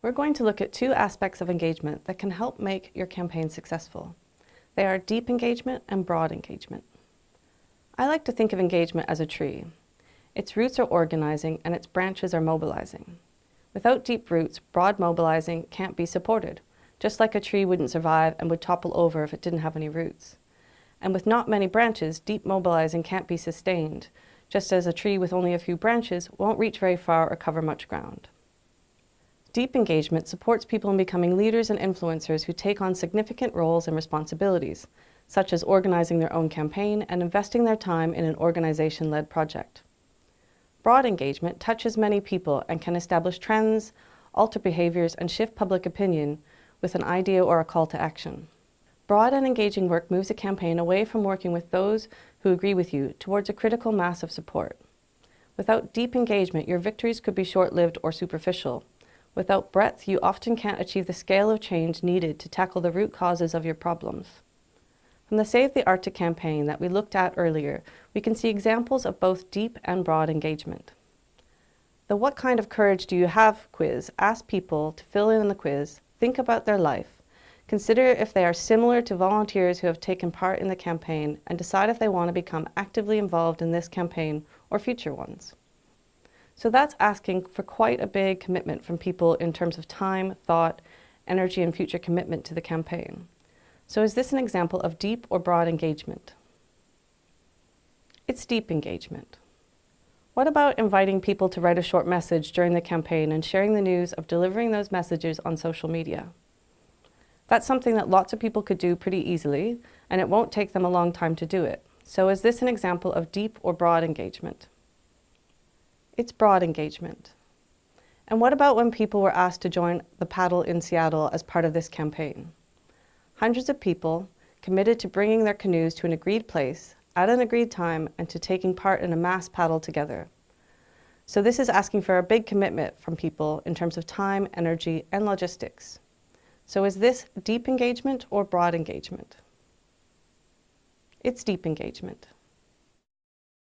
We're going to look at two aspects of engagement that can help make your campaign successful. They are deep engagement and broad engagement. I like to think of engagement as a tree. Its roots are organizing and its branches are mobilizing. Without deep roots, broad mobilizing can't be supported, just like a tree wouldn't survive and would topple over if it didn't have any roots. And with not many branches, deep mobilizing can't be sustained, just as a tree with only a few branches won't reach very far or cover much ground. Deep engagement supports people in becoming leaders and influencers who take on significant roles and responsibilities, such as organizing their own campaign and investing their time in an organization-led project. Broad engagement touches many people and can establish trends, alter behaviors, and shift public opinion with an idea or a call to action. Broad and engaging work moves a campaign away from working with those who agree with you towards a critical mass of support. Without deep engagement, your victories could be short-lived or superficial, Without breadth, you often can't achieve the scale of change needed to tackle the root causes of your problems. From the Save the Arctic campaign that we looked at earlier, we can see examples of both deep and broad engagement. The What Kind of Courage Do You Have quiz asks people to fill in the quiz, think about their life, consider if they are similar to volunteers who have taken part in the campaign, and decide if they want to become actively involved in this campaign or future ones. So that's asking for quite a big commitment from people in terms of time, thought, energy and future commitment to the campaign. So is this an example of deep or broad engagement? It's deep engagement. What about inviting people to write a short message during the campaign and sharing the news of delivering those messages on social media? That's something that lots of people could do pretty easily, and it won't take them a long time to do it. So is this an example of deep or broad engagement? It's broad engagement. And what about when people were asked to join the paddle in Seattle as part of this campaign? Hundreds of people committed to bringing their canoes to an agreed place at an agreed time and to taking part in a mass paddle together. So this is asking for a big commitment from people in terms of time, energy, and logistics. So is this deep engagement or broad engagement? It's deep engagement.